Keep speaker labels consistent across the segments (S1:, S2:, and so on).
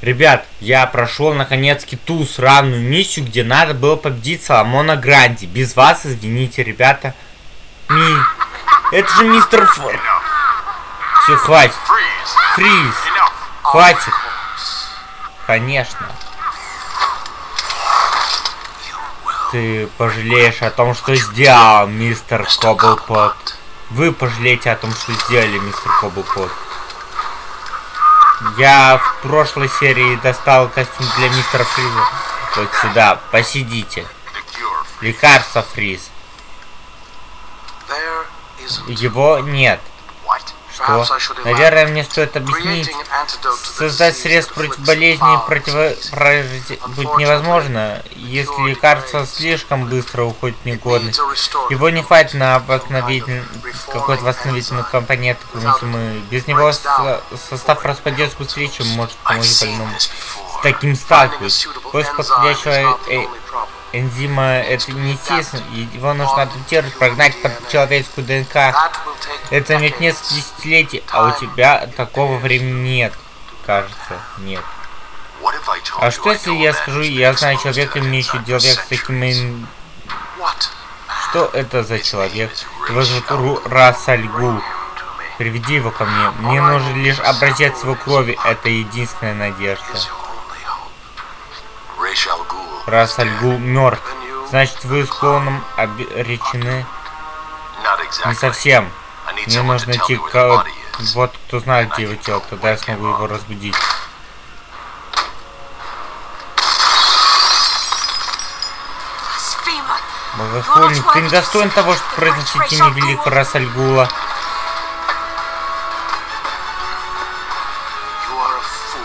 S1: Ребят, я прошел наконец-таки ту сраную миссию, где надо было победить Соломона Гранди. Без вас, извините, ребята. Ми... Это же мистер Фор. Все, хватит. Фриз. Хватит. Конечно. Ты пожалеешь о том, что сделал, мистер Коблпот. Вы пожалеете о том, что сделали, мистер Коблпот. Я в прошлой серии достал костюм для мистера Фриза. Вот сюда, посидите. Лекарство Фриз. Его нет. Что? Наверное, мне стоит объяснить. Создать средств против болезни против... будет невозможно, если лекарство слишком быстро уходит в негодность. Его не хватит на восстановительный... какой-то восстановительный компонент, если мы... Без него состав распадется быстрее, чем может помочь больному. С таким сталкиваюсь. Поиск подходящего э энзима это не естественно, его нужно адаптировать, прогнать под человеческую ДНК. Это займет несколько десятилетий, а у тебя такого времени нет, кажется, нет. А что если я скажу, я знаю человека, имеющего человек с таким... Что это за человек? Его зовут Расальгул. Приведи его ко мне. Мне нужен лишь образец его крови. Это единственная надежда. Раз Альгул мертв, значит вы с клоном обречены? Не совсем. Мне нужно найти кого вот кто знает, где его тело, тогда я смогу его разбудить. Богохульник, ты не достоин того, чтобы произносить имя великого Расальгула.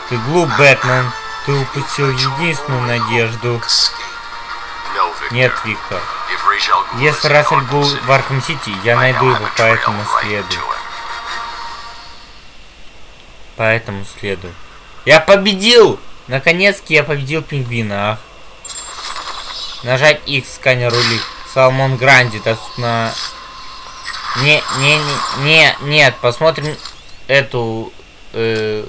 S1: Ты глуп, Бэтмен. Ты упустил единственную надежду. Нет, Виктор. Если Рассель был в Арkham Сити, я найду его по этому следу. По этому следу. Я победил! Наконец-таки я победил пингвина. Ах. Нажать X сканер улик. Соломон Гранди доступно... Не, не, не, не, нет, посмотрим эту... Э,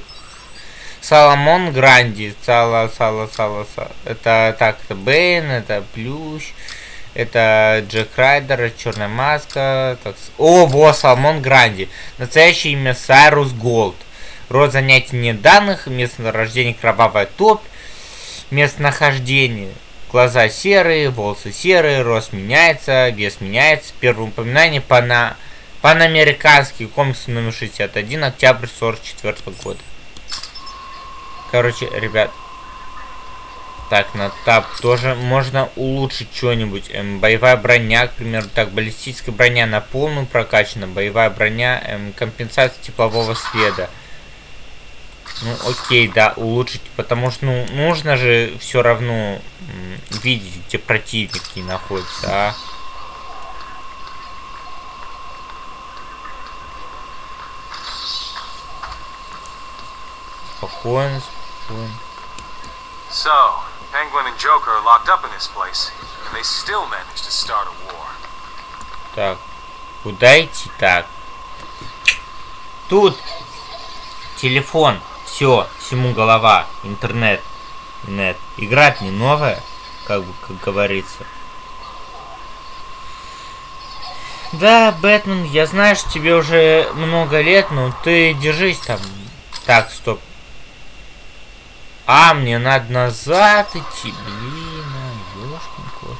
S1: Соломон Гранди. Сала, сала, сала, сала. Это так, это Бейн, это Плющ. Это Джек Райдер, Черная Маска. Так, о, во, Соломон Гранди. Настоящее имя Сайрус Голд. Род занятий нет данных. Рождения Кровавая топь. Местонахождение. Глаза серые, волосы серые, рост меняется, вес меняется. Первое упоминание пана... панамериканский комикс номер 61, октябрь 44 года. Короче, ребят. Так, на тап тоже можно улучшить что-нибудь. Эм, боевая броня, к примеру, так, баллистическая броня на полную прокачана. Боевая броня, эм, компенсация теплового следа. Ну, окей, да, улучшить, потому что, ну, нужно же все равно видеть, где противники находятся, а. Спокойно,
S2: So, Penguin and Joker are locked up in this place, and they still managed to start a war.
S1: Так, куда идти так? Тут телефон, все, всему голова, интернет, нет, играть не новая, как бы, как говорится. Да, Бэтмен, я знаю, что тебе уже много лет, но ты держись там. Так, стоп, а, мне надо назад идти. Блин, а, ёшкин кот.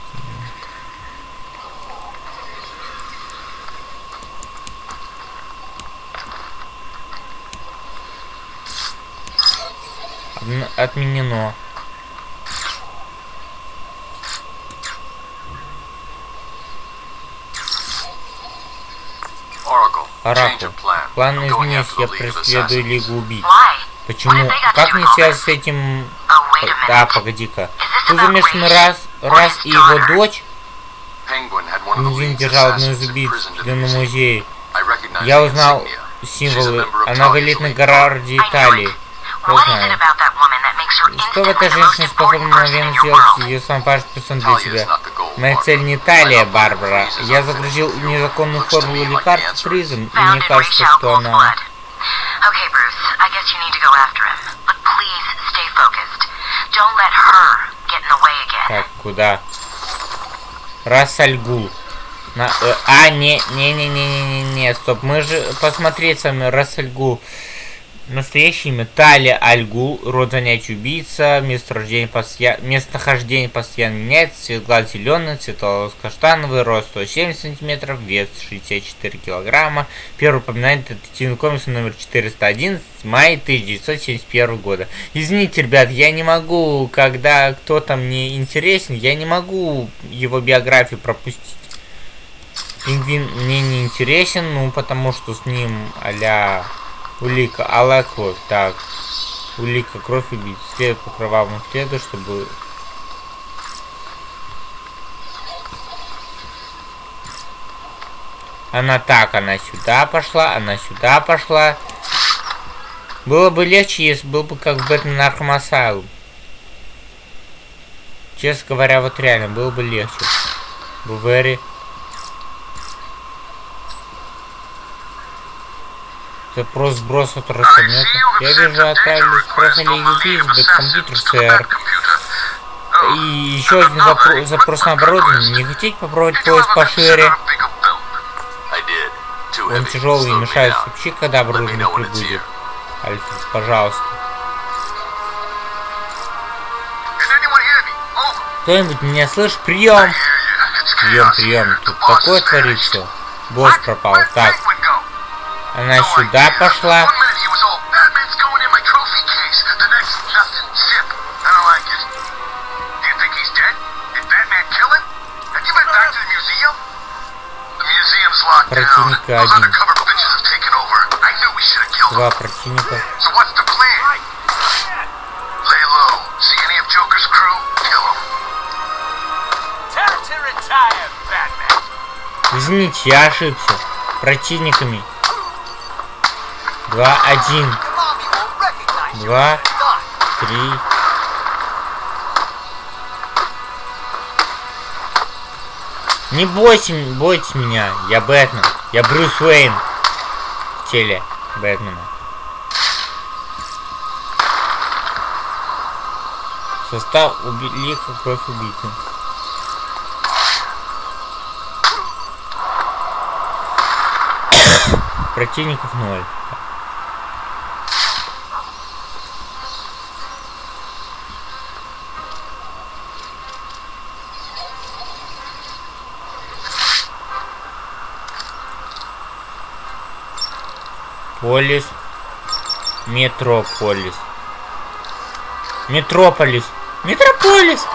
S1: Отменено. Оракул. План изменись, я преследую Лигу убийц. Почему? Как мне связь с этим... Да, погоди-ка. Ты замешан раз, раз и его дочь? Пингвин держал одну из убийц в музее. Я узнал символы. Она в элитной городе Италии. Я знаю. Что в этой женщине способна мгновенно сделать ее сам важный персон для тебя? Моя цель не Италия, Барбара. Я загрузил незаконную формулу лекарств призм, и мне кажется, что она... Okay, Bruce, I guess you need to go after him. But please stay focused. Так, куда? Рассальгул. На, э, а, не, не, не, не, не, не, не, стоп. Мы же посмотреть с вами Рассальгул. Настоящее имя Талия Альгул, род занятий убийца, месторождение постоя... местонахождение постоянно меняется, цвет глаз зеленый, цвет волос каштановый, рост 170 сантиметров, вес 64 килограмма. Первый упоминает детективный комикс номер 411, май 1971 года. Извините, ребят, я не могу, когда кто-то мне интересен, я не могу его биографию пропустить. Пингвин мне не интересен, ну потому что с ним а Улика, алая кровь. Так. Улика, кровь убить. След по кровавому следу, чтобы... Она так, она сюда пошла, она сюда пошла. Было бы легче, если был бы как в Batman Arkham. Честно говоря, вот реально, было бы легче. Бувери. Запрос сброса трансформатора. Я вижу, отправили спросили USB в компьютер, сэр. И еще один запро запрос на оборудование. Не хотите попробовать поезд пошире? Он тяжелый и мешает сообщи, когда оборудование прибудет. Альфред, пожалуйста. Кто-нибудь меня слышит? Прием! Прием, прием. Тут такое творится. Босс пропал. Так, она сюда пошла. Противника один. Два противника. Извините, я ошибся. Противниками Два, один. Два, три. Не бойся, бойтесь меня. Я Бэтмен. Я Брюс Уэйн. В теле Бэтмена. Состав убийка кровь убийцы. Противников ноль. Полис. Метрополис. Метрополис. Метрополис!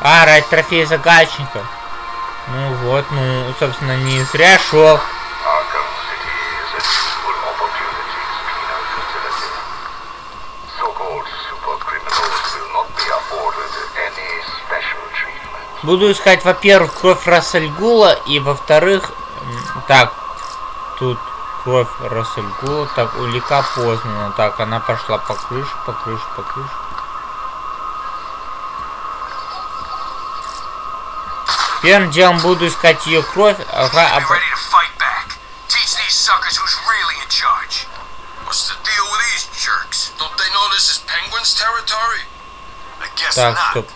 S1: А, ради трофей загадчика. Ну вот, ну, собственно, не зря шел. Буду искать, во-первых, кровь Рассельгула, и, во-вторых, так, тут кровь Рассельгула. Так, улика познана. Так, она пошла по крыше, по крыше, по крыше. Первым делом буду искать ее кровь. Ага, а... Так, стоп.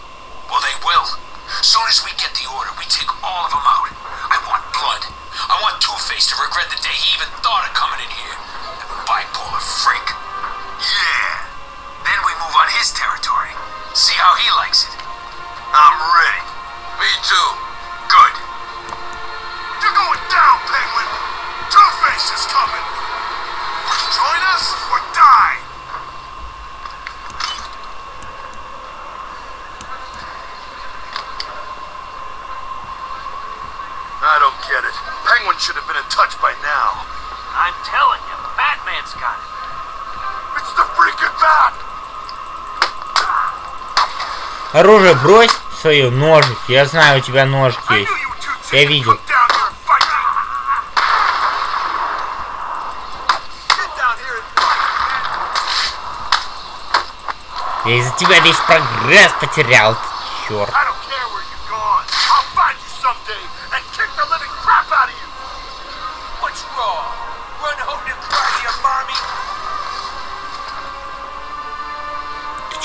S1: Оружие брось свое, ножик. Я знаю, у тебя ножик есть. Я видел. Я из-за тебя весь прогресс потерял, черт.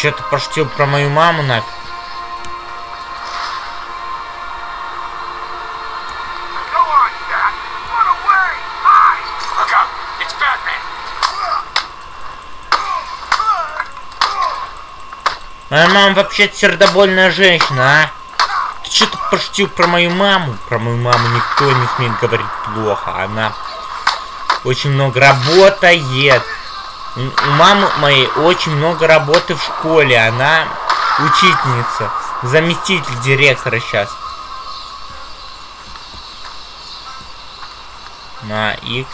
S1: Что-то пошутил про мою маму нафиг. Моя мама вообще сердобольная женщина, а? Ты что-то пошутил про мою маму? Про мою маму никто не смеет говорить плохо. Она очень много работает. У мамы моей очень много работы в школе. Она учительница. Заместитель директора сейчас. На X.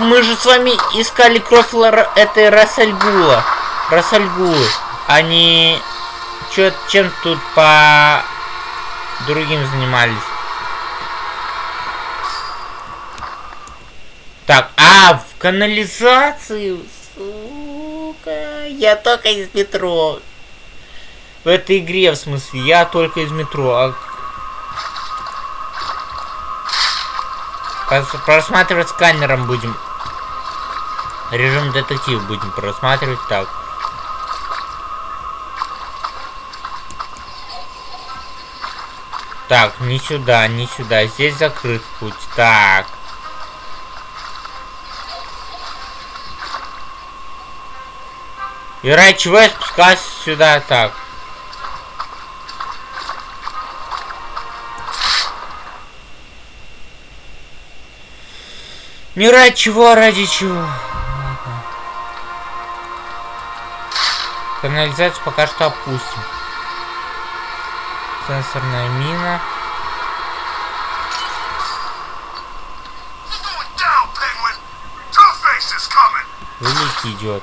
S1: мы же с вами искали кровь этой Рассальгула. Рассальгулы. Они чё, чем тут по другим занимались. Так, а, в канализацию, сука, я только из метро. В этой игре, в смысле, я только из метро. А Просматривать сканером будем. Режим детектив будем просматривать так. Так, не сюда, не сюда. Здесь закрыт путь. Так. И ради чего я спускаюсь сюда так? Не ради чего, а ради чего. Канализацию пока что опустим. Сенсорная мина. Великий идет.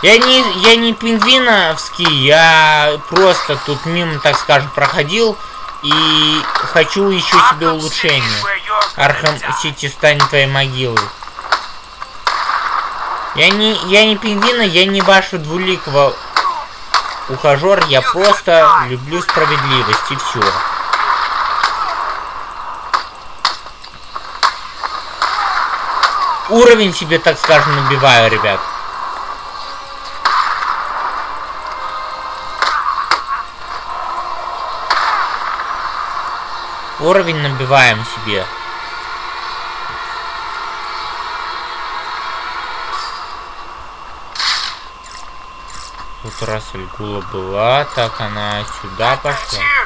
S1: Я не, я не пингвиновский, я просто тут мимо, так скажем, проходил и хочу еще себе улучшение. Arkham City станет твоей могилой. Я не, я не пингвина, я не вашу двуликого ухажер, я просто люблю справедливость и все. Уровень себе, так скажем, набиваю, ребят. Уровень набиваем себе. Тут раз Альгула была, так она сюда пошла.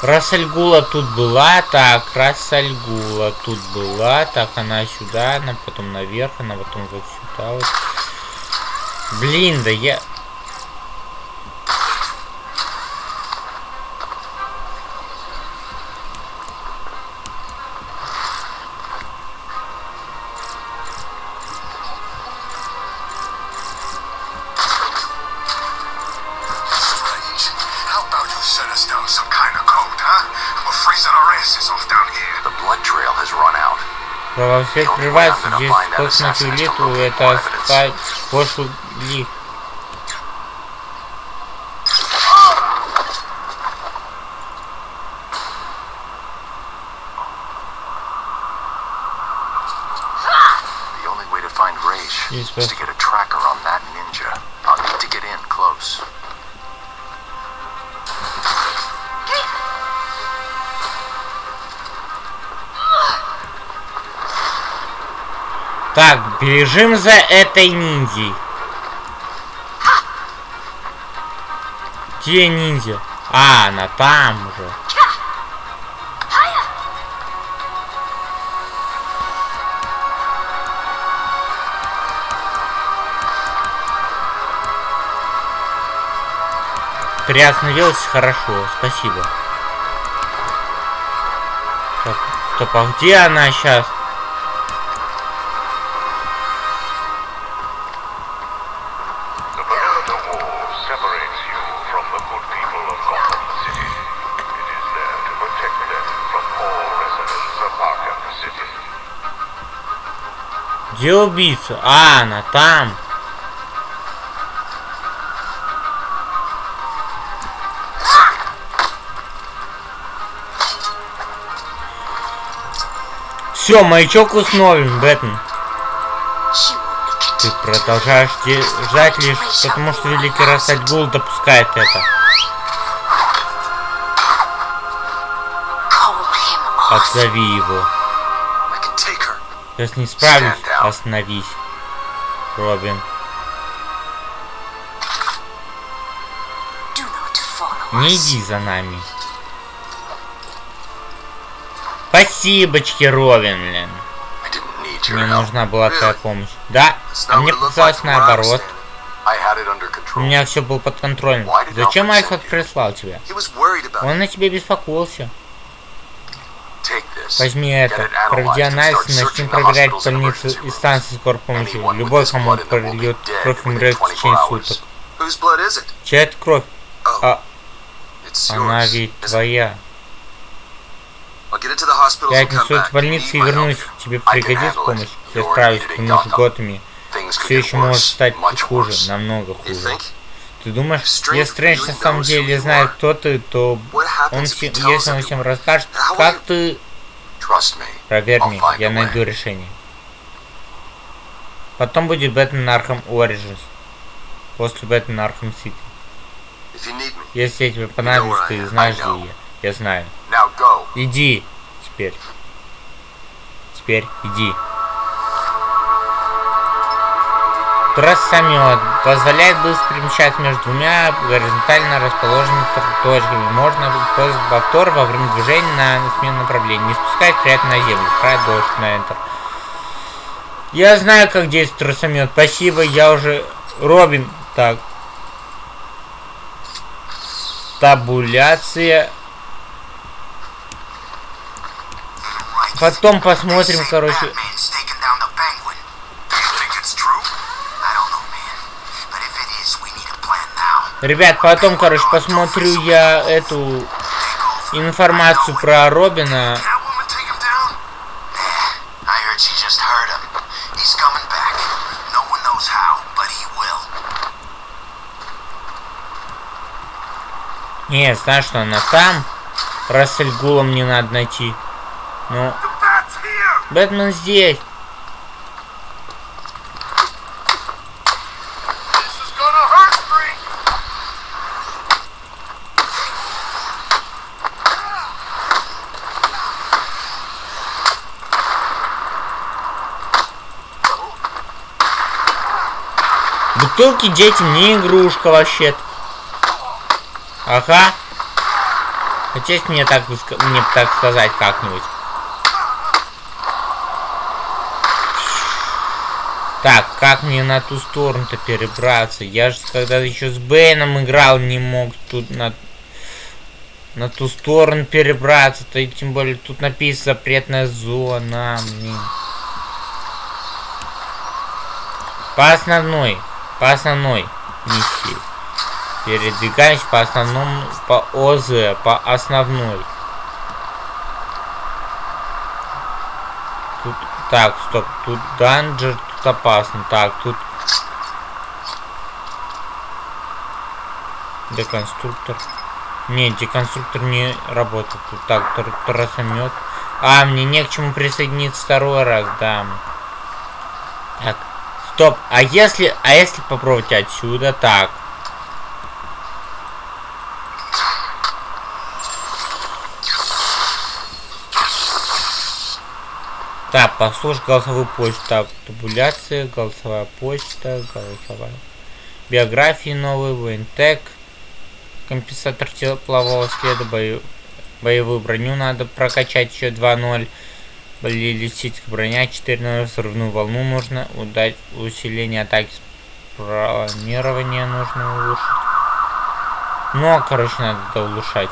S1: Рассальгула тут была, так, Рассальгула тут была, так, она сюда, она потом наверх, она потом вот сюда вот. Блин, да я... Кровосвет прерывается, здесь космос улиту, это спать пошлый Is to Так, бежим за этой ниндзей. Где ниндзя? А, она там уже. приостановилась хорошо, спасибо. Так, стоп, а где она сейчас? Где убийца? А, она там. Все, маячок установлен, Бэтмен. Ты продолжаешь ждать лишь потому, что Великий Рассадьгул допускает это. Отзови его. Если не справлюсь, остановись. Робин. Не иди за нами. Спасибочки, Робин, блин. Мне нужна была твоя помощь. Да, а мне показалось наоборот. У меня все было под контролем. Зачем Альфред прислал тебя? Он на тебе беспокоился. Возьми это. Проведи анализ и начни проверять больницу и станции скорой помощи. Любой, кому прольет кровь, умрет в течение суток. Чья это кровь? А... Она ведь твоя. Я отнесу в больницу и вернусь. Тебе пригодится помощь? Я справлюсь, потому что Готэму все еще может стать хуже, намного хуже. Ты думаешь, если Стрэндж на самом деле знает, кто ты, то он если он всем расскажет, как ты Проверь меня, я найду решение. Потом будет Batman Arkham Origins. После Batman Arkham City. Если я тебе понадоблюсь, ты знаешь, где я. Я знаю. Иди теперь. Теперь иди. Тросомет позволяет быстро перемещаться между двумя горизонтально расположенными точками. Можно использовать повтор во время движения на смену направления. Не спускать приятно на землю. Продолжить на Enter. Я знаю, как действует трассомет. Спасибо, я уже... Робин. Так. Табуляция. Потом посмотрим, короче. Ребят, потом, короче, посмотрю я эту информацию про Робина. Не, знаешь, что она там. Рассель Гулом не надо найти. Ну. Бэтмен здесь. Бутылки детям не игрушка вообще. -то. Ага. Хотеть мне так мне так сказать как-нибудь. Так, как мне на ту сторону-то перебраться? Я же когда еще с Бэйном играл, не мог тут на на ту сторону перебраться-то, и тем более тут написано запретная зона, блин. По основной. По основной миссии. Передвигаемся по основному, по ОЗ, по основной. Тут, так, стоп, тут данжер, тут опасно. Так, тут... Деконструктор. Не, деконструктор не работает. Тут так, тросомет. А, мне не к чему присоединиться второй раз, да. Так, Стоп, а если, а если попробовать отсюда, так. Так, послушай голосовую почту. Так, табуляция, голосовая почта, голосовая. Биографии новые, воентек. Компенсатор теплового следа, бою, боевую броню надо прокачать еще 2.0. Баллистическая броня 4 взрывную волну нужно удать усиление атаки планирование нужно улучшить Но, короче, надо это улучшать.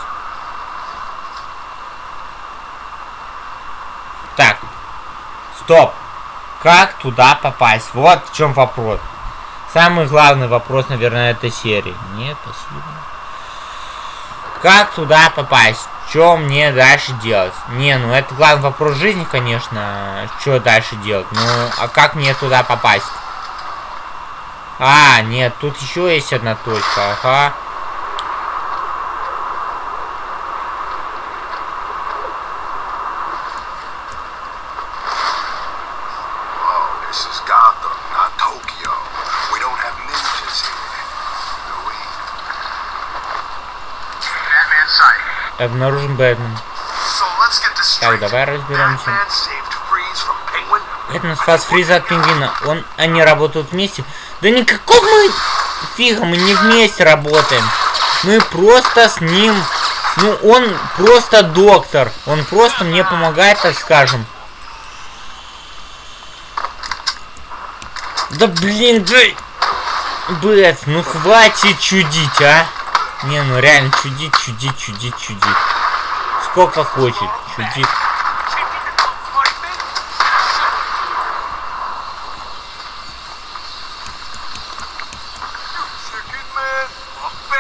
S1: Так. Стоп. Как туда попасть? Вот в чем вопрос. Самый главный вопрос, наверное, этой серии. Нет, спасибо. Как туда попасть? Что мне дальше делать? Не, ну это главный вопрос жизни, конечно. Что дальше делать? Ну, а как мне туда попасть? А, нет, тут еще есть одна точка, ага. Обнаружен Бэтмен. Так, давай разберемся. Бэтмен спас Фриза от пингвина. Он, они работают вместе. Да никакого мы... Фига, мы не вместе работаем. Мы просто с ним... Ну, он просто доктор. Он просто мне помогает, так скажем. Да блин, да... Бэт, ну хватит чудить, а. Не, ну реально чудит, чудит, чудит, чудит. Сколько хочет, чудит.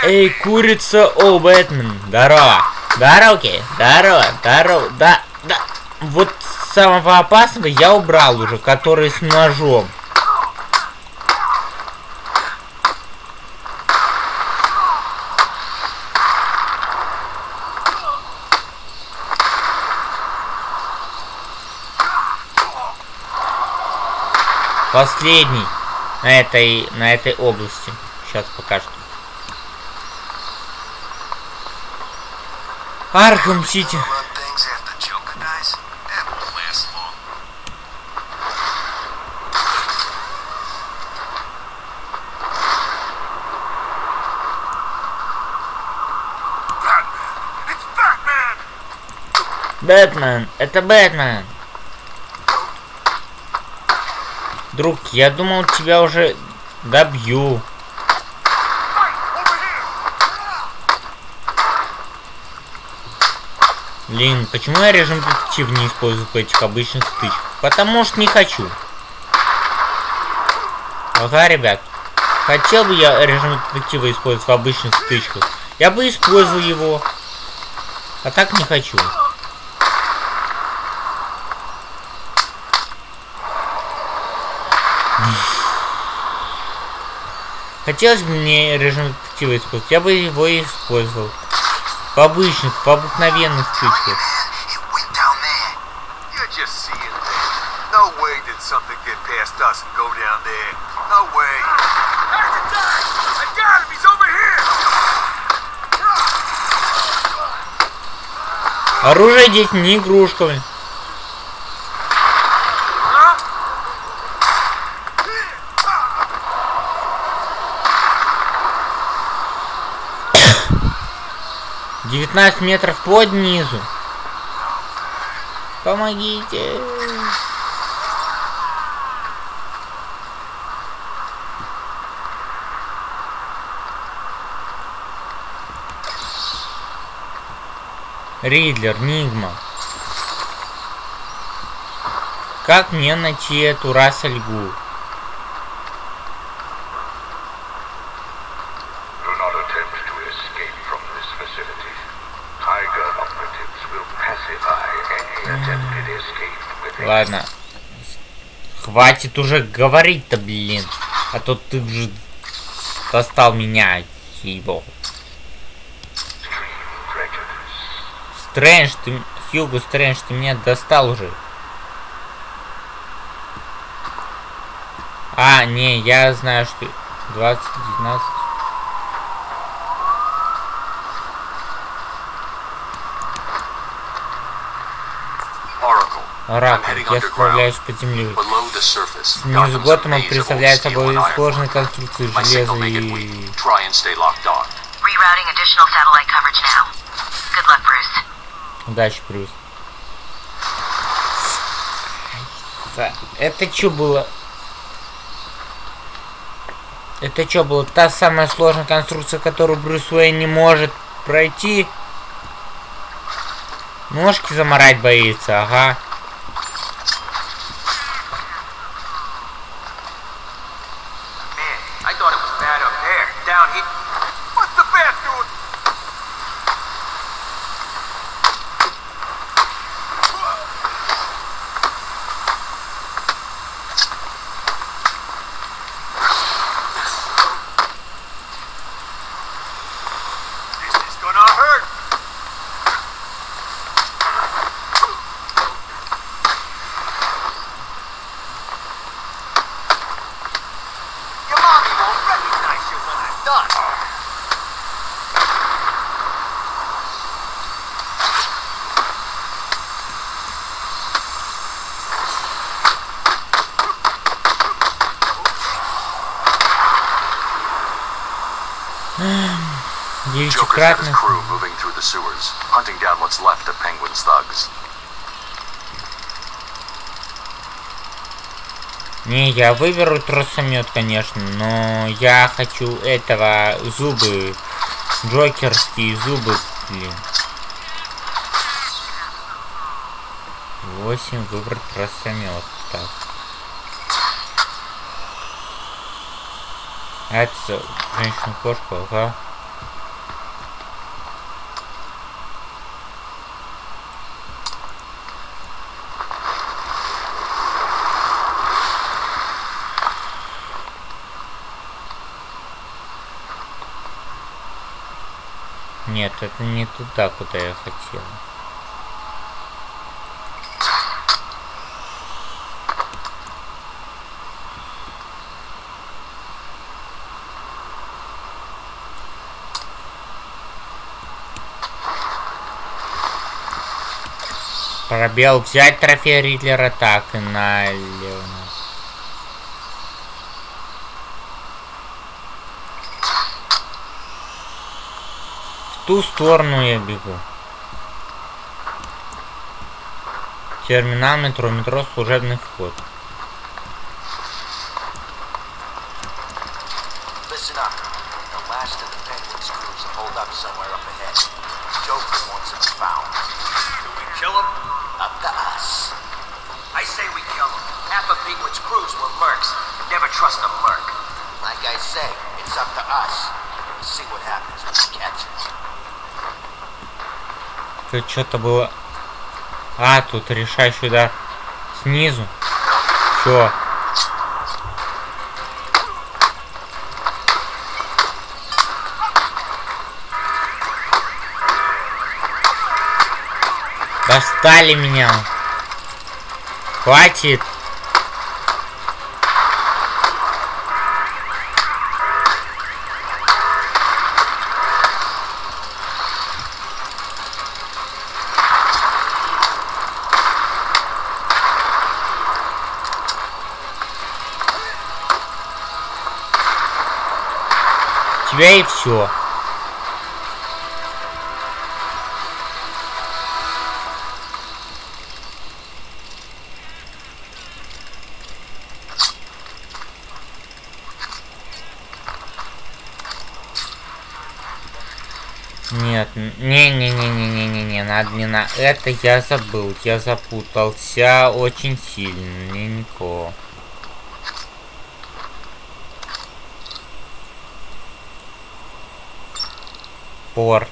S1: Эй, курица, о, Бэтмен, здорово. Окей, здорово, здорово, да, да. Вот самого опасного я убрал уже, который с ножом. Последний на этой, на этой области. Сейчас пока что. Arkham City. Бэтмен, это Бэтмен. Друг, я думал, тебя уже добью. Блин, почему я режим детектив не использую в этих обычных стычках? Потому что не хочу. Ага, ребят. Хотел бы я режим детектива использовать в обычных стычках. Я бы использовал его. А так не хочу. Хотелось бы мне режим детектива использовать, я бы его использовал. В обычных, в обыкновенных стычках. Оружие здесь не игрушка. 19 метров под низу. Помогите. Ридлер, Нигма. Как мне найти эту Рассельгу? Ладно. Хватит уже говорить-то, блин. А то ты же достал меня, его. Стрэндж, ты... Хьюго Стрэндж, ты меня достал уже. А, не, я знаю, что... 20, 19... Оракул. Я справляюсь под землей. Снизу Готэма представляет собой сложные конструкции железа и... Удачи, Брюс. Это что было? Это что, была та самая сложная конструкция, которую Брюс Уэйн не может пройти? Ножки заморать боится, ага.
S3: Thugs.
S1: Не, я выберу тросомет, конечно, но я хочу этого зубы, джокерские зубы, блин. Восемь выбрать тросомет. Так. Это женщина-кошка, ага. Нет, это не туда, куда я хотел. Пробел взять трофей Ридлера так и налево. Ту сторону я бегу. Терминал метро, метро, служебный вход.
S4: Never trust a merc. Like I say, it's up to us. See what happens when we catch it.
S1: Тут что-то было... А, тут решающий удар снизу. Чё? Достали меня. Хватит. Тебя и все. Нет, не-не-не-не-не-не-не, надо не на это я забыл, я запутался очень сильно, никого. Порт.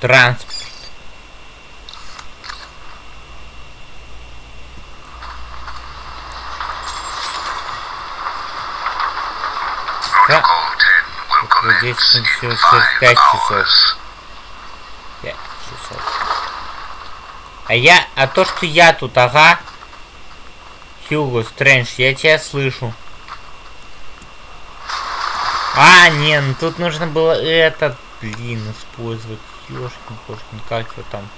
S1: Транспорт. Здесь все через 5 часов. 5 часов. А я, а то, что я тут, ага, Хьюго, Стрэндж, я тебя слышу. А, не, ну тут нужно было этот, блин, использовать. Ёшкин, кошкин, как его там?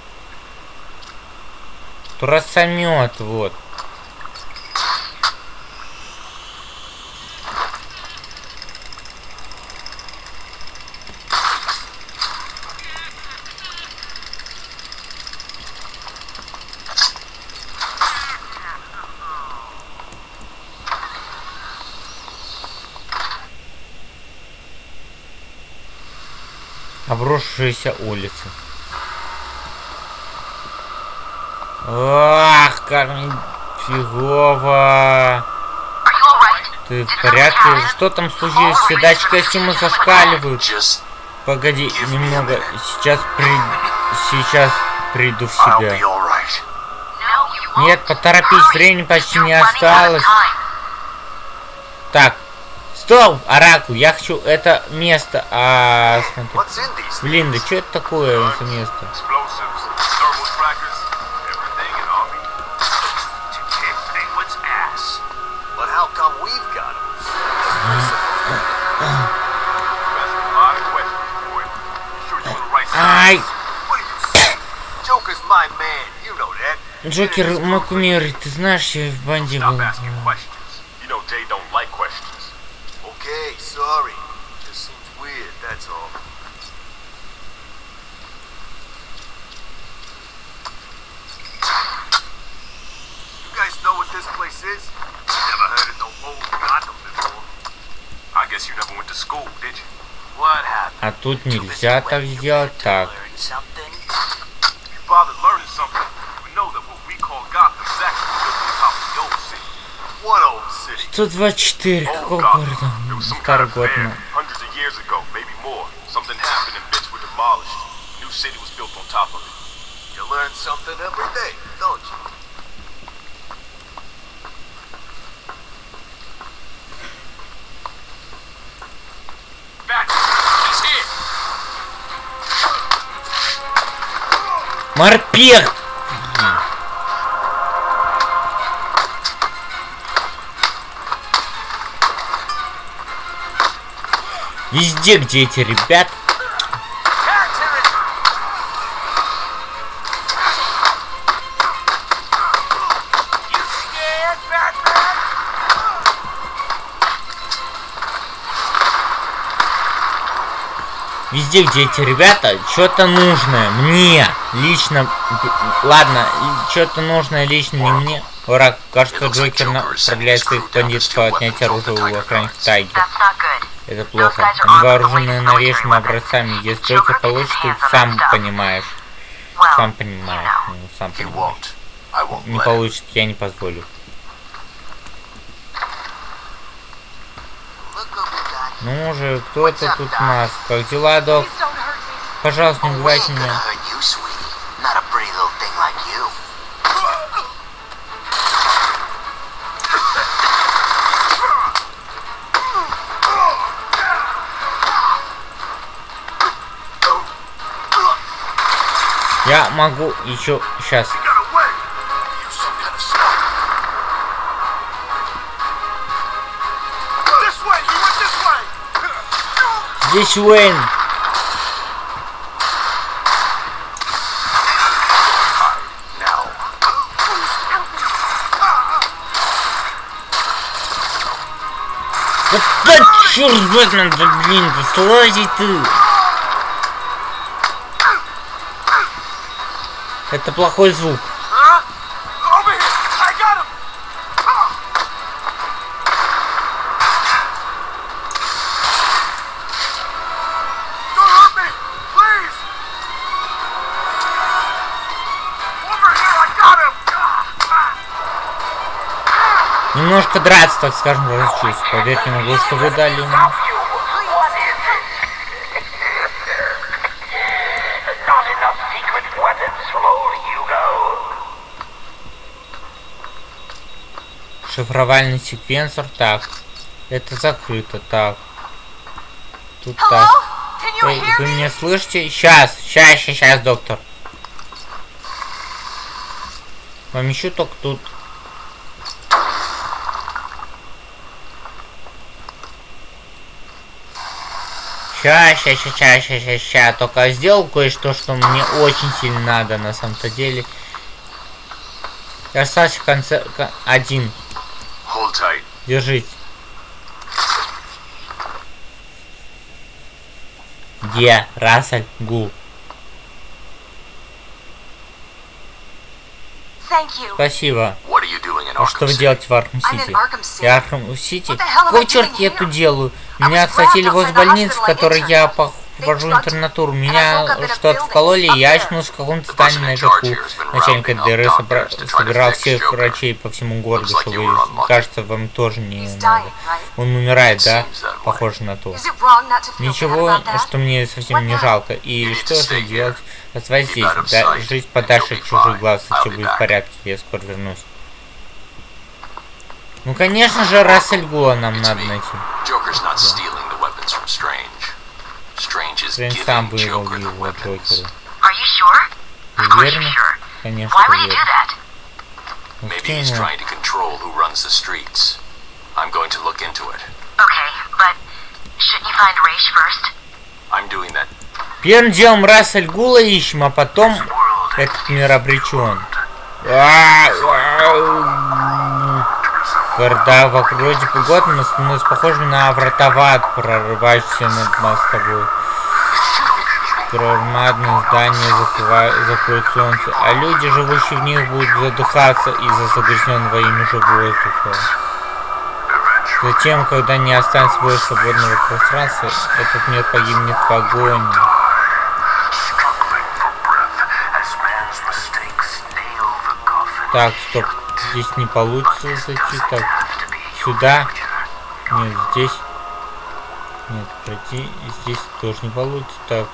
S1: Турасомет, вот. Обрушившиеся улицы. Ах, как фигово. Ты в порядке? Что там случилось? Все датчики костюма зашкаливают. Погоди немного. Сейчас при... Сейчас приду в себя. Нет, поторопись, времени почти не осталось. Так. Стоп, Оракул, я хочу это место. А, смотри. Блин, да что это такое это место? Ай! Джокер, мой кумир, ты знаешь, я в банде был.
S4: Okay, sorry. Just seems weird, that's all. You guys know what this place is? Never heard of no old Gotham before.
S2: I guess you never went to school, did you?
S4: What happened?
S1: А тут нельзя так сделать. Так.
S4: Learn something?
S2: If you bothered learning something, you would know that what we call Gotham is actually built on top of the old city.
S4: What old city?
S1: 124,
S2: Old
S1: какого
S2: Gotham.
S1: города?
S2: It was some kind
S1: Старый
S2: of
S1: год,
S2: fair
S1: ну.
S2: hundreds of years ago, maybe more. Something happened and bits were demolished. New city was built on top of it.
S4: You learn something every day, don't you?
S2: Back! He's here!
S1: Морпех! Везде, где эти ребят. Везде, где эти ребята, что-то нужное. Мне. Лично. Ладно, что-то нужное лично не мне. Враг, кажется, Джокер направляет своих бандитов по отнятию оружия у охранников Тайги. Это плохо. Они вооружены новейшими образцами. Если Джокер получит, ты сам понимаешь. Сам понимаешь. Ну, сам понимаешь. Не получит, я не позволю. Ну же, кто-то тут у нас. Как дела, док? Пожалуйста, не убивайте меня. Я могу еще сейчас. Здесь Уэйн. Да, да черт, Бэтмен, да блин, да слазь ты.
S4: I got him.
S1: Немножко драться, так скажем, разучусь. Поверить не могу, что вы дали ему. Шифровальный секвенсор. Так. Это закрыто. Так. Тут
S5: Hello?
S1: так. Эй, вы меня слышите? Сейчас, сейчас, сейчас, сейчас, доктор. Помещу только тут. Ща, ща, ща, ща, ща, ща. Только сделал кое-что, что мне очень сильно надо на самом-то деле. Я остался в конце ко- один. Держись. Где Рассель Гул? Спасибо. А что вы делаете в
S5: in
S1: Сити?
S5: Arkham City.
S1: Я Арkham Сити? Какой черт я тут делаю? Меня
S5: grabbed
S1: возле больницы, в которой я, по- провожу интернатуру. Меня что-то вкололи, я очнулся в каком-то здании наверху. Начальник ДР собра... собирал всех врачей по всему городу, чтобы, кажется, вам тоже не надо. Он умирает, да? Похоже на то. Ничего, что мне совсем не жалко. И что же делать? Оставайтесь здесь, да, жить подальше от чужих глаз, все будет в порядке, я скоро вернусь. Ну, конечно же, Рассель Гула нам надо найти.
S3: Joker's not stealing the weapons from Strange. Strange is
S1: Стрэндж сам
S3: giving
S1: вывел
S3: Joker the
S1: его
S3: weapons.
S1: Джокеру.
S5: Are you sure? Of course you're
S1: Уверена?
S5: sure.
S1: Конечно,
S5: that?
S1: Ну,
S3: Maybe he's trying to control who runs the streets. I'm going to look into it.
S5: Okay, but shouldn't you find Raish first?
S3: I'm doing that.
S1: Первым делом Рассель Гула ищем, а потом этот мир обречен. Города вокруг вроде погодно становятся похожими на врата в ад, прорывающиеся над мостовой. Громадные здания закрывают, закроют солнце, а люди, живущие в них, будут задыхаться из-за загрязненного ими же воздуха. Затем, когда не останется больше свободного пространства, этот мир погибнет в огонь. Так, стоп. Здесь не получится зайти. Так, сюда. Нет, здесь. Нет, пройти. Здесь тоже не получится. Так,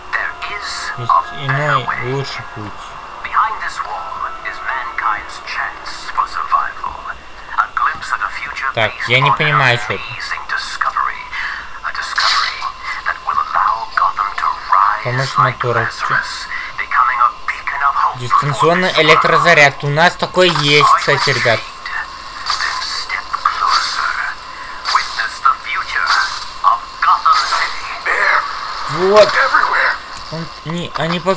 S1: иной, лучший путь. Так, я не понимаю, что это. Помощь мотора. Дистанционный электрозаряд. У нас такой есть, кстати, ребят.
S6: Of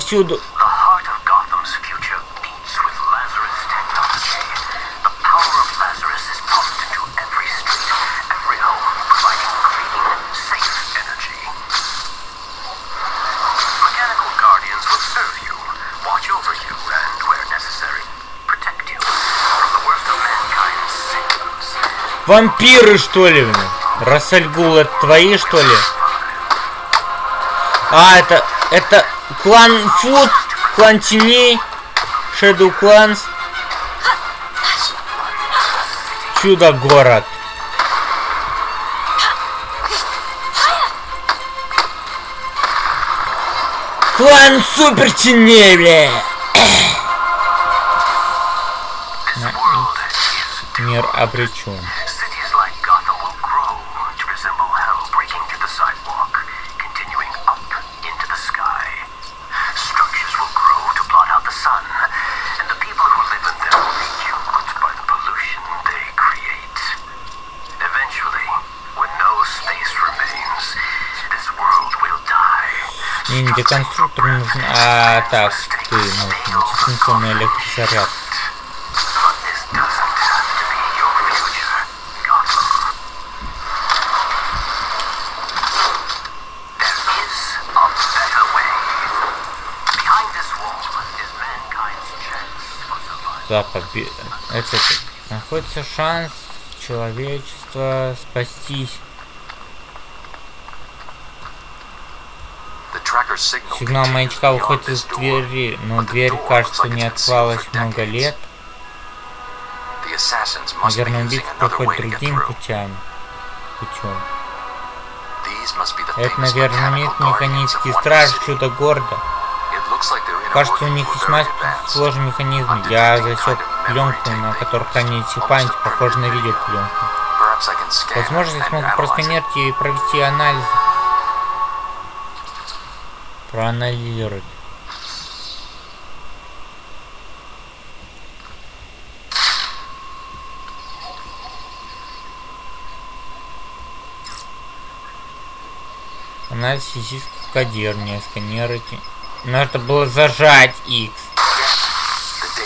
S6: mankind's sins.
S1: Вампиры, что ли? Рассальгул, это твои, что ли? А, это... Это клан Фуд, клан теней, Shadow Clans. Чудо-город. Клан Супер Теней, бля. Мир обречен. Мне не деконструктор нужен, а так, ты нужен. Дистанционный электрозаряд. За победу. Это находится шанс человечества спастись. Сигнал маячка выходит из двери, но дверь, кажется, не открывалась много лет. Наверное,
S3: to get
S1: другим путем. Путем. Это, наверное, имеет механический страж чудо города. Кажется, у них весьма сложный механизм. Я засек пленку, на которой хранится память, похоже на видеопленку. Возможно,
S3: analyze it.
S1: просканировать и провести анализ. Проанализировать. Анализ физического кодирования, сканировать. Надо было зажать X.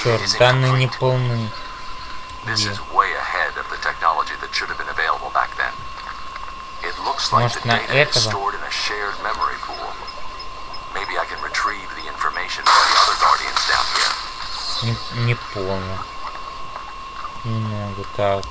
S1: Черт, данные не полны. Может, на этого? Не, не понял. Немного так.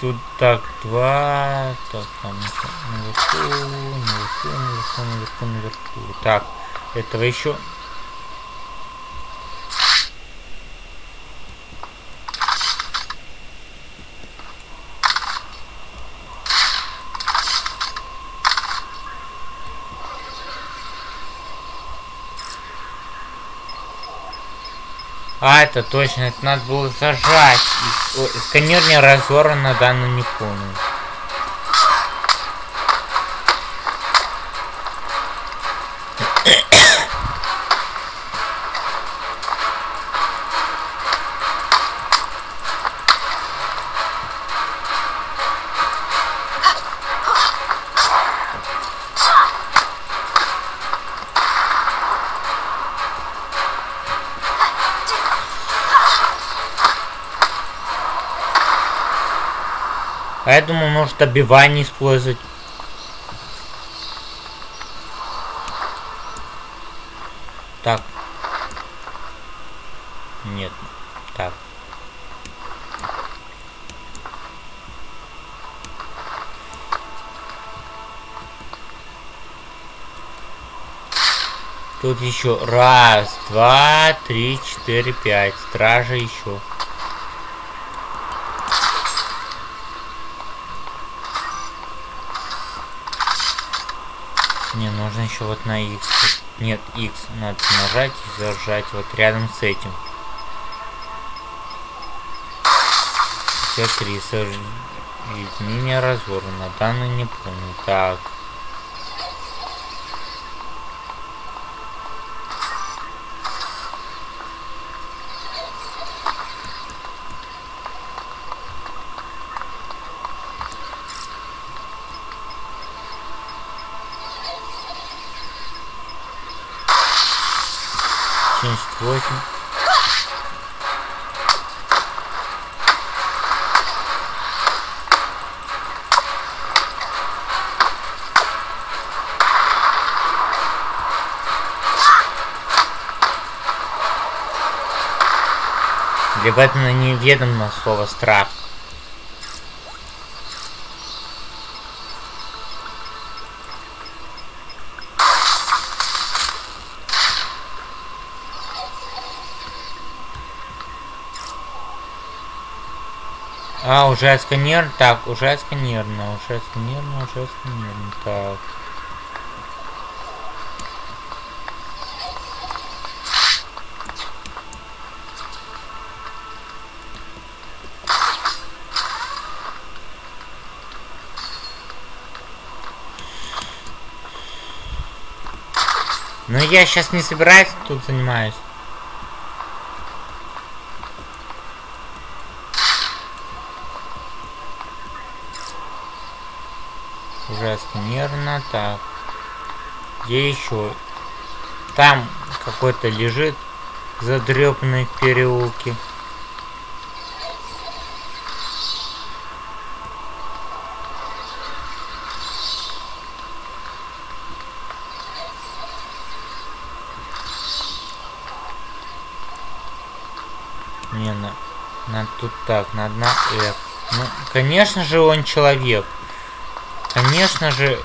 S1: Тут так, два, так, там наверху, наверху, наверху, наверху, наверху. Так, этого еще А, это точно, это надо было зажать. Сканер не разорван на данную не помню. Я думал, может добивание использовать. Так. Нет. Так. Тут еще раз, два, три, четыре, пять. Стража еще. Не, нужно еще вот на X. Нет, X надо нажать и зажать вот рядом с этим. 53. Изменение разбора. На данный не помню. Так. Семьдесят восемь. Для Бэтмена неведомо слово страх. А, уже сканер. Так, уже сканерно, уже сканерно, уже сканерно. Так. Но я сейчас не собираюсь тут занимаюсь. Уже сканерно, так. Где еще? Там какой-то лежит задрепанный в переулке. Не, на, надо тут так, на F. Ну, конечно же, он человек. Конечно же.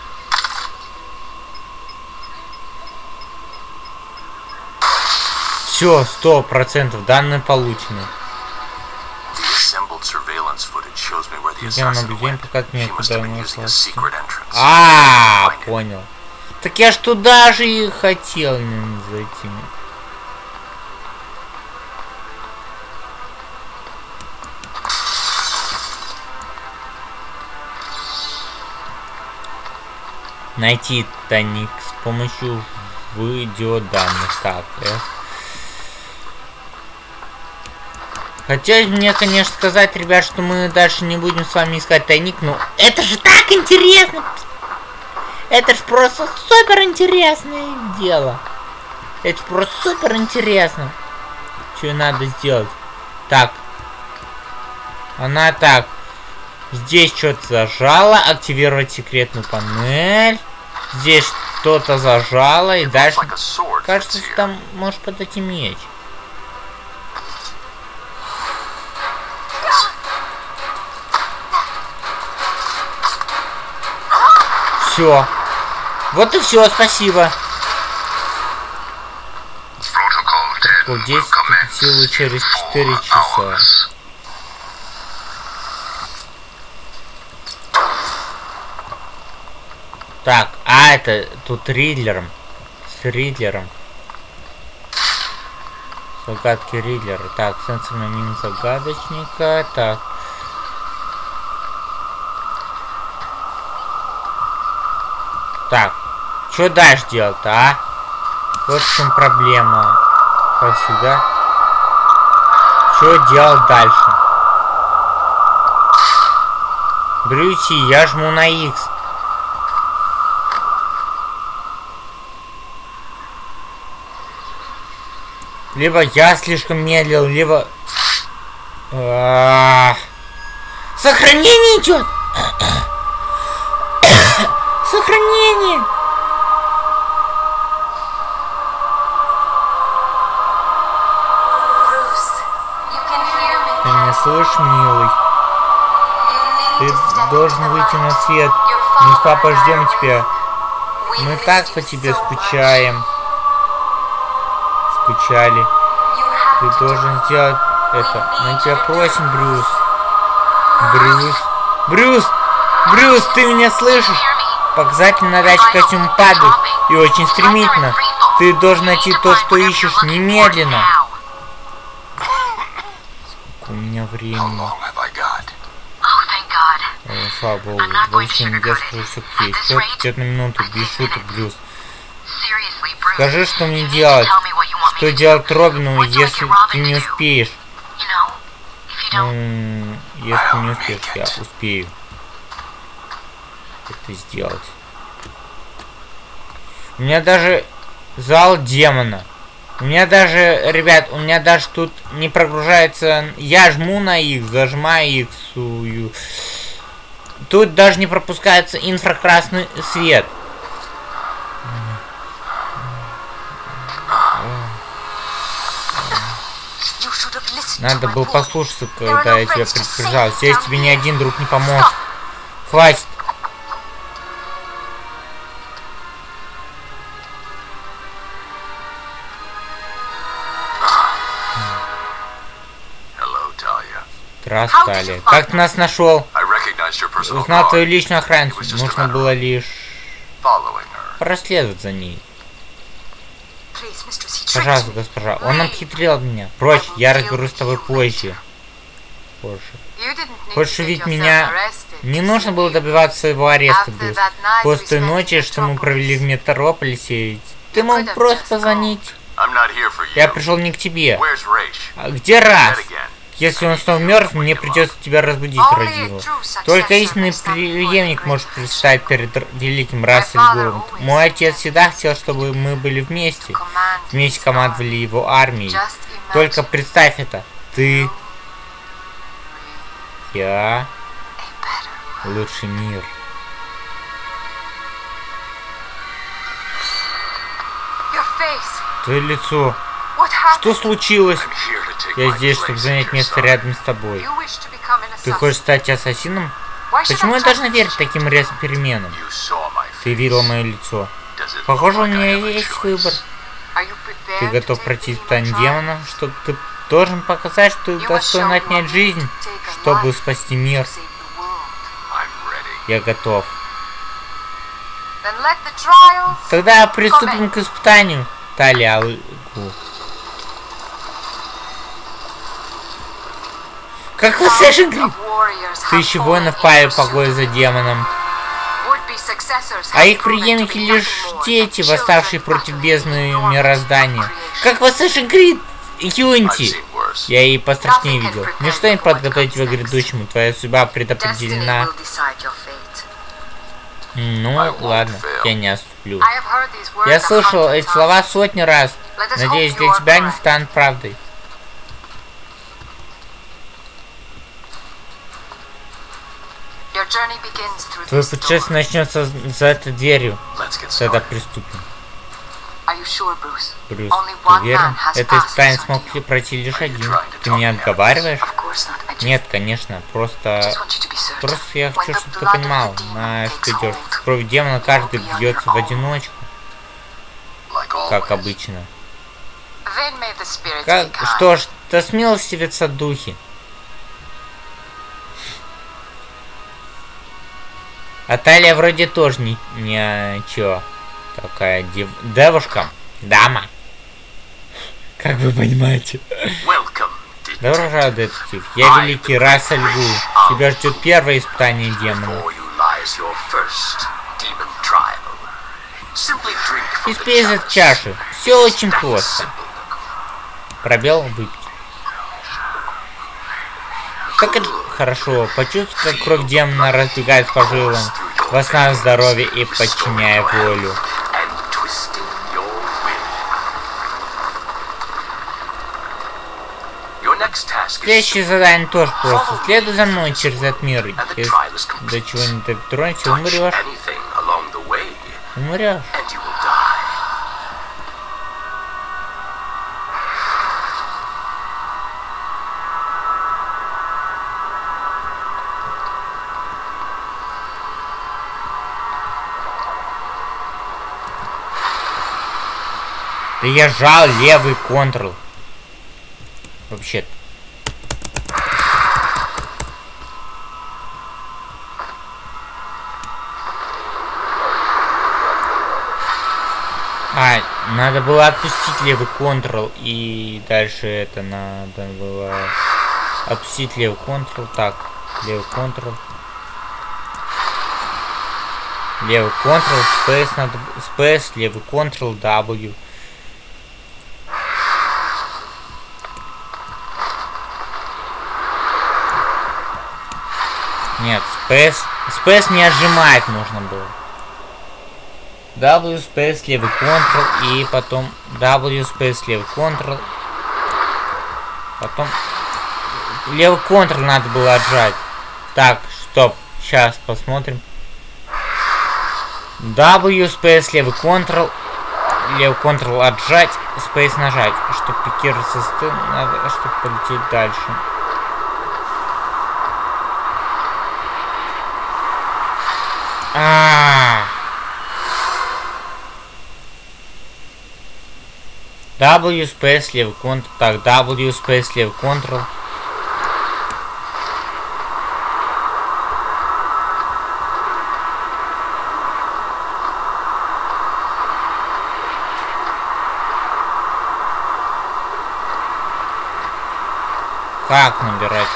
S1: Все, сто процентов, данные получены. Наблюдения
S3: went.
S1: показывает мне, куда
S3: secret entrance.
S1: А, понял. Так я ж туда же и хотел наверное, зайти. Найти тайник с помощью видеоданных. Так, F. Хотелось мне, конечно, сказать, ребят, что мы дальше не будем с вами искать тайник, но это же так интересно! Это ж просто супер интересное дело. Это просто супер интересно. Что надо сделать? Так. Она так. Здесь что-то зажала. Активировать секретную панель. Здесь что-то зажало. И дальше... Кажется, там может подойти меч. Все. Вот и все, спасибо. Протокол 10 вступит в силу через 4 часа. Так, а это тут Ридлером. С Ридлером. Загадки Ридлера. Так, сенсорный мин загадочника. Так. Так, что дальше делать-то, а? Вот в чем проблема. Как всегда. Что делать дальше? Брюси, я жму на X. Либо я слишком медлил, либо... А -а -а. Сохранение идет! Должен выйти на свет. Мы с папой ждем тебя. Мы так по тебе скучаем. Скучали. Ты должен сделать это. Мы тебя просим, Брюс. Брюс. Брюс! Брюс, ты меня слышишь? Показатели на датчик костюма падают. И очень стремительно. Ты должен найти то, что ищешь, немедленно. Сколько у меня времени. О, слава богу. Больше не я скажу все к есть. Все, идет на минуту. Без шуток, Брюс. Скажи, что мне делать. Что делать Робину, если ты не успеешь? Если не успеешь, я успею это сделать. У меня даже зал демона. У меня даже, ребят, у меня даже тут не прогружается... Я жму на X, зажимаю X. Тут даже не пропускается инфракрасный свет. Надо было послушаться, когда я тебя предупреждал. Здесь тебе ни один друг не поможет. Хватит. Здравствуй. Как ты нас нашел? Узнал твою личную охрану. Нужно было лишь проследовать за ней. Пожалуйста, госпожа, он обхитрил меня. Прочь, я разберусь с тобой позже. Позже. Хочешь увидеть меня? Не нужно было добиваться своего ареста, Брюс. После той ночи, что мы провели в Метрополисе, ты мог просто позвонить. Я пришел не к тебе. А где раз? Если он снова мертв, мне придется тебя разбудить, родила. Только истинный преемник может предстать перед великим Город. Мой отец всегда хотел, чтобы мы были вместе. Вместе командовали его армией. Только представь это. Ты... Я... Лучший мир. Твое лицо. Что случилось? Я здесь, чтобы занять место рядом с тобой. Ты хочешь стать ассасином? Почему я должна верить таким резким переменам? Ты видела мое лицо. Похоже, у меня есть выбор. Ты готов пройти испытание демона, что ты должен показать, что ты достоин отнять жизнь, чтобы спасти мир. Я готов. Тогда приступим к испытанию. Талия Как вы Assassin's Тысячи воинов пали погоне за демоном. А их преемники лишь дети, восставшие против бездны мироздания. Как в Assassin's Creed Unity. Я и пострашнее видел. Ничто не подготовить тебя к грядущему. Твоя судьба предопределена. Ну, ладно, я не отступлю. Я слышал эти слова сотни раз. Надеюсь, для тебя они станут правдой. Твой путешествие начнется за этой дверью. Тогда приступим. Брюс, ты уверен? Это испытание смог пройти лишь один. Ты меня отговариваешь? Нет, конечно, просто... Просто я хочу, чтобы ты понимал, на что идешь. кровь демона каждый бьется в одиночку, как обычно. Как, что ж, да смилостивятся духи. А Талия вроде тоже не, не чё. Такая дев... девушка. Дама. Как вы понимаете. Добро пожаловать, детектив. Я великий Рассель Гул. Тебя ждет первое испытание демона. Испей из чаши. Все очень просто. Пробел выпить. Как это хорошо. Почувствуй, как кровь демона разбегает по жилам, восстанавливая здоровье и подчиняя волю. Следующее задание тоже просто. Следуй за мной через этот мир. Если до чего не дотронешься, умрешь. Умрешь. Я жал левый контрол. Вообще-то. А, надо было отпустить левый контрол и дальше это надо было отпустить левый контрол. Так, левый контрол. Левый контрол, space надо, space, левый контрол, W. Нет, space, не отжимать нужно было. W space левый Ctrl и потом W space левый Ctrl. Потом левый Ctrl надо было отжать. Так, стоп. Сейчас посмотрим. W space левый Ctrl. Левый Ctrl отжать, Space нажать. Чтобы пикироваться с надо, чтобы полететь дальше. А. W space левый контр. Так, W space левый контрол. Как набирать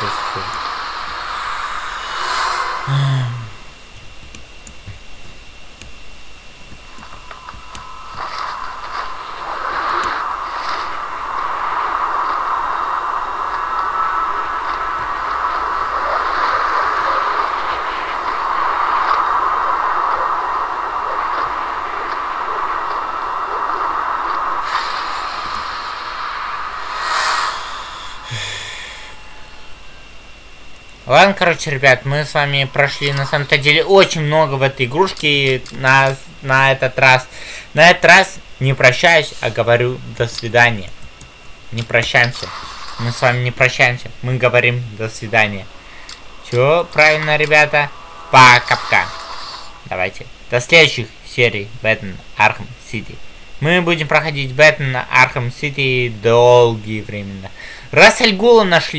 S1: Ладно, короче, ребят, мы с вами прошли на самом-то деле очень много в этой игрушке на, на этот раз. На этот раз не прощаюсь, а говорю до свидания. Не прощаемся. Мы с вами не прощаемся, мы говорим до свидания. Чё, правильно, ребята? Пока-пока. Давайте. До следующих серий Batman Arkham City. Мы будем проходить Batman Arkham City долгие времена. Рассельгула нашли.